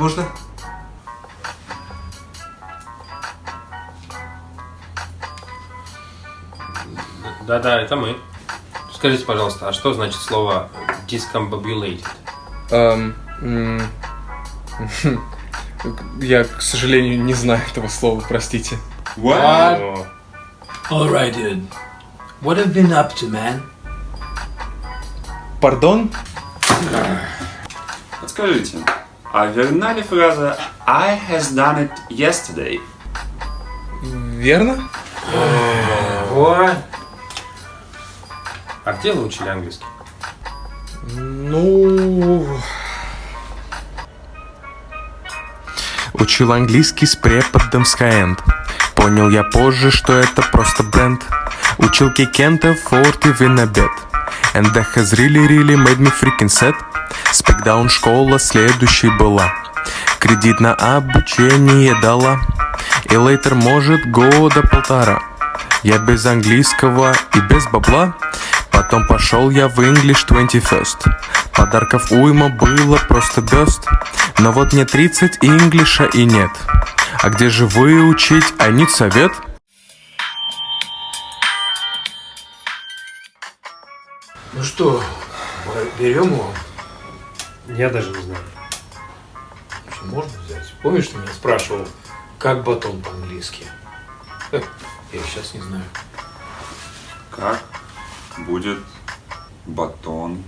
Можно? Да-да, это мы. Скажите, пожалуйста, а что значит слово discombobulated? М, Я, к сожалению, не знаю этого слова, простите. О, Alright, dude. What have been up to, man? Пардон? Подскажите, а верна ли фраза I has done it yesterday? Верно? What? А где вы учили английский? Ну... Учил английский с преподом Skyend Понял я позже, что это просто бренд Учил Кикента форты в обед And that has really really made me freaking sad. Спекдаун школа следующей была. Кредит на обучение дала. И лейтер может года полтора. Я без английского и без бабла. Потом пошел я в English 21st Подарков уйма было просто бест Но вот мне 30 инглиша и нет. А где же выучить, I need совет? Ну что, берем его? Я даже не знаю. Что, можно взять? Помнишь, ты меня спрашивал, как батон по-английски? Э, Я сейчас не знаю. Как будет батон